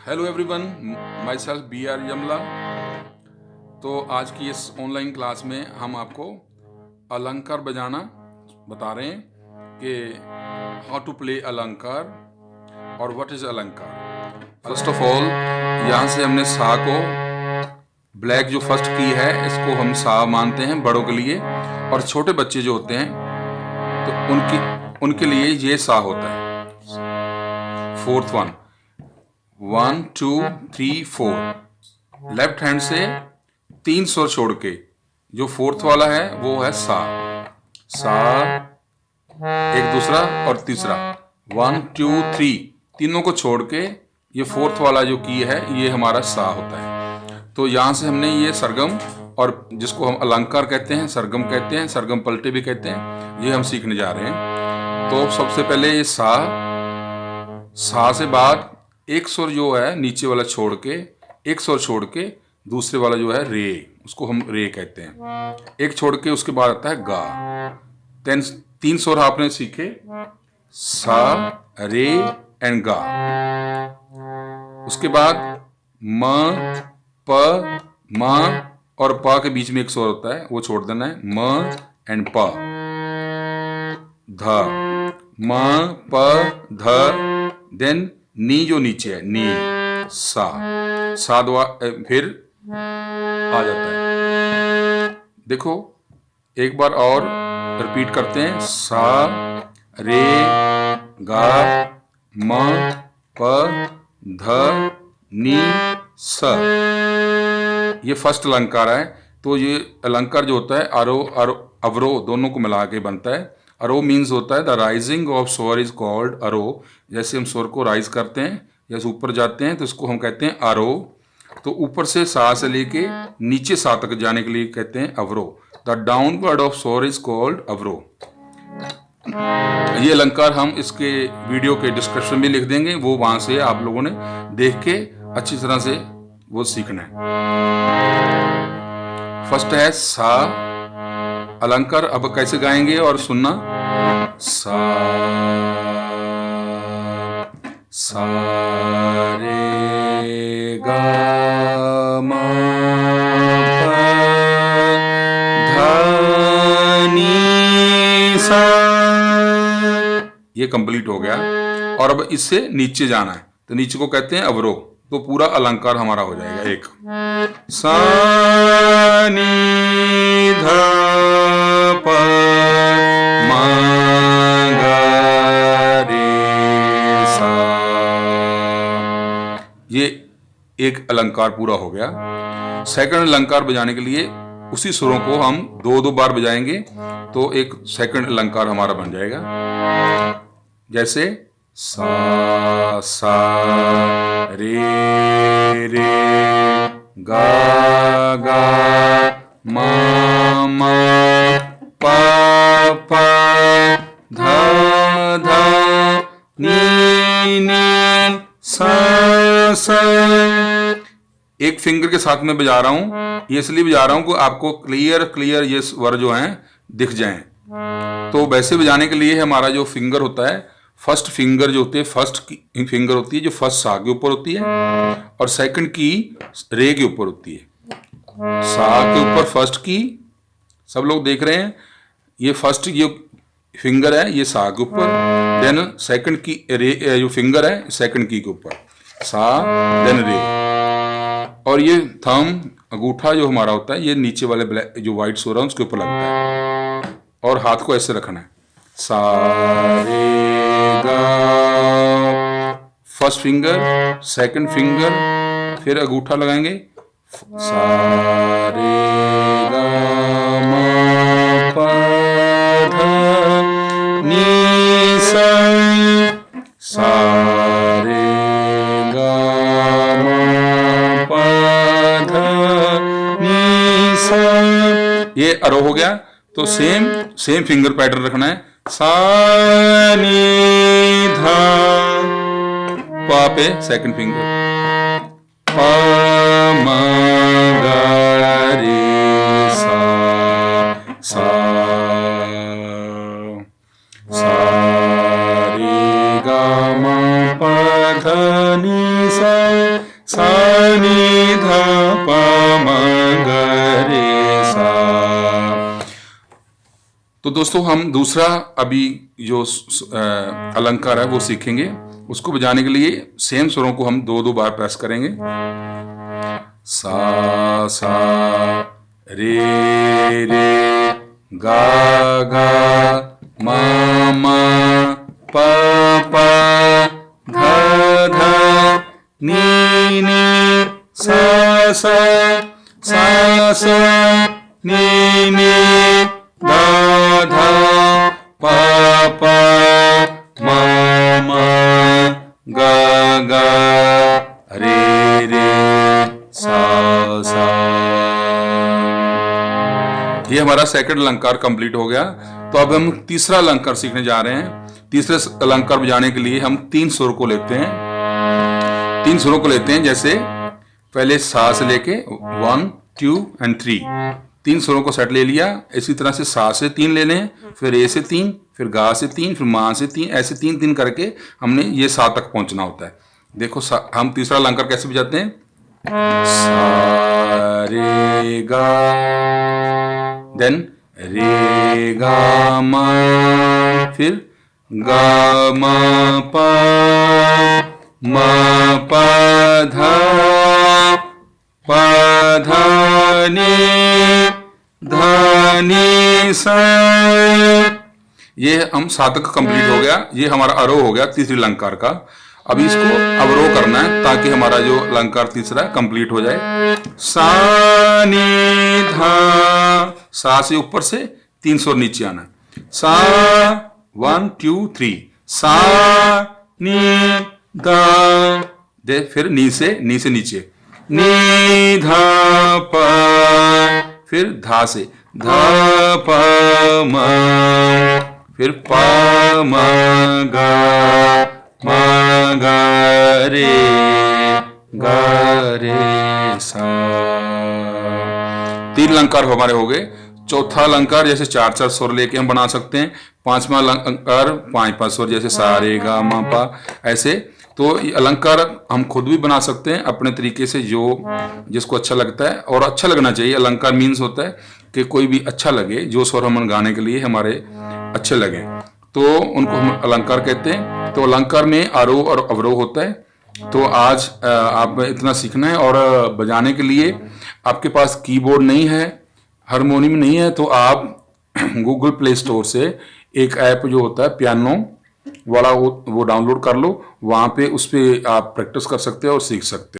Hello everyone myself B R Yamla तो आज की इस ऑनलाइन क्लास में हम आपको अलंकार बजाना बता रहे हैं कि हाउ टू प्ले अलंकार और व्हाट इज़ अलंकार। फ़र्स्ट ऑफ़ ऑल यहाँ से हमने सा को ब्लैक जो फ़र्स्ट की है, इसको हम सा मानते हैं बड़ों के लिए और छोटे बच्चे जो होते हैं तो उनकी, उनके लिए ये सा होता है। Fourth one one two three four left hand से तीन स्वर छोड़ के, जो फोर्थ वाला है, वो है सा। सा, एक दूसरा और तीसरा। वन टू थ्री तीनों को छोड़ के ये फोर्थ वाला जो की है, ये हमारा सा होता है। तो यहाँ से हमने ये सरगम और जिसको हम अलंकार कहते हैं, सरगम कहते हैं, सरगम पलटे भी कहते हैं, ये हम सीखने जा रहे हैं। तो सबसे पहले ये सा सा से बाद एक स्वर जो है नीचे वाला छोड़ के, एक स्वर छोड़ के दूसरे वाला जो है रे, उसको हम रे कहते हैं। एक छोड़ के उसके बाद आता है गा। तेन तीन स्वर आपने सीखे, सा, रे एंड गा। उसके बाद म, प, म और प के बीच में एक स्वर होता है, वो छोड़ देना है। म एंड प। ध। म, प, ध देन नी जो नीचे है, नी, सा। सा दवा फिर आ जाता है। देखो, एक बार और रिपीट करते हैं। सा, रे, गा, म, प, ध, नी, स। ये फ़र्स्ट अलंकार है। तो ये अलंकार जो होता है अरो अरो अवरो, दोनों को मिला के बनता है। अरो मीन्स होता है द राइजिंग ऑफ़ सोर इज़ कॉल्ड अरो जैसे हम स्वर को राइज करते हैं जैसे ऊपर जाते हैं तो इसको हम कहते हैं अरो तो ऊपर से सा से लेके नीचे सा तक जाने के लिए कहते हैं अवरो द डाउनवर्ड ऑफ़ सोर इज़ कॉल्ड अवरो ये अलंकार हम इसके वीडियो के डिस्क्रिप्शन में लिख देंगे वो वहाँ से आप लोगों ने देख के अच्छी तरह से वो सीखना है। फ़र्स्ट है सा अलंकार अब कैसे गाएँगे और सुनना? सा सा, रे, गा सा ये कंप्लीट हो गया। और अब इससे नीचे जाना है। तो नीचे को कहते हैं अवरोह। तो पूरा अलंकार हमारा हो जाएगा, एक। सा। ये एक अलंकार पूरा हो गया। सेकंड अलंकार बजाने के लिए उसी सुरों को हम दो दो बार बजाएँगे तो एक सेकंड अलंकार हमारा बन जाएगा। जैसे सा सा, रे एक फिंगर के साथ में बजा रहा हूँ। ये इसलिए बजा रहा हूँ कि आपको क्लियर क्लियर ये स्वर जो हैं दिख जाएँ। तो वैसे बजाने के लिए हमारा जो फिंगर होता है फ़र्स्ट फिंगर जो होती है फ़र्स्ट फिंगर होती है, जो फ़र्स्ट सा के ऊपर होती है और सेकंड की रे के ऊपर होती है। सा के ऊपर फ़र्स्ट की, सब लोग देख रहे हैं, ये फ़र्स्ट ये फिंगर है, ये सा के ऊपर देन सेकंड की रे जो फिंगर है सेकंड की के ऊपर। सा देन रे और ये थम अंगूठा जो हमारा होता है, ये नीचे वाले ब्लैक, जो व्हाइट सो रहा है, उसके ऊपर लगता है। और हाथ को ऐसे रखना है। सा रे फ़र्स्ट फिंगर सेकंड फिंगर फिर अंगूठा लगाएँगे। सारे सारे। ये अरो हो गया। तो सेम सेम फिंगर पैटर्न रखना है। सा धा पा पे सेकंड फिंगर पा मा रे सा सा सा रे गा मा पा धा नी सा सा नी धा पा मा। तो दोस्तों, हम दूसरा अभी जो अलंकार है, वो सीखेंगे। उसको बजाने के लिए सेम स्वरों को हम दो दो बार प्रेस करेंगे। सा सा, रे रे, गा गा, मा मा, पा, प ध ध नी नी, सा सा सा सा, नी नी। ये हमारा सेकंड अलंकार कंप्लीट हो गया। तो अब हम तीसरा अलंकार सीखने जा रहे हैं। तीसरे अलंकार बजाने के लिए हम तीन सुर को लेते हैं। तीन सुरों को लेते हैं, जैसे पहले सा से लेके वन टू एंड थ्री तीन सुरों को सेट ले लिया। इसी तरह से सा से तीन ले लें, फिर ए से तीन, फिर गा से तीन, फिर माँ से तीन, ऐसे तीन तीन करके हमने ये सा तक पहुँचना होता है। देखो हम तीसरा अलंकार कैसे बजाते हैं? सा रे गा देन रे गा फिर गा मा पा मा पा धा पा धा नी सा ये हम सातक कंप्लीट हो गया। ये हमारा अरो हो गया, तीसरी अलंकार का। अभी इसको अवरोह करना है, ताकि हमारा जो अलंकार तीसरा कंप्लीट हो जाए। सा, नी, धा सा से ऊपर से तीन सौ नीचे आना सा, वन, टू, थ्री। सा, नी, धा, दे, फिर नी से नी से नीचे। नी, धा, प, फिर धा से। धा, प, म, फिर प, म, गा गा, रे गा, रे, सा। तीन अलंकार हमारे हो गए। चौथा अलंकार जैसे चार चार स्वर लेके हम बना सकते हैं। पांचवा अलंकार पाँच पाँच स्वर जैसे सारे गा मा पा ऐसे। तो अलंकार हम खुद भी बना सकते हैं अपने तरीके से जो जिसको अच्छा लगता है और अच्छा लगना चाहिए। अलंकार मीन्स होता है कि कोई भी अच्छा लगे जो स्वर हम गाने के लिए हमारे अच्छे लगे। तो उनको हम अलंकार कहते हैं। तो अलंकार में आरोह और अवरोह होता है। तो आज आप इतना सीखना है और बजाने के लिए आपके पास कीबोर्ड नहीं है हारमोनियम नहीं है तो आप गूगल प्ले स्टोर से एक ऐप जो होता है पियानो वाला वो, डाउनलोड कर लो वहाँ पे उस पर आप प्रैक्टिस कर सकते हो और सीख सकते हो।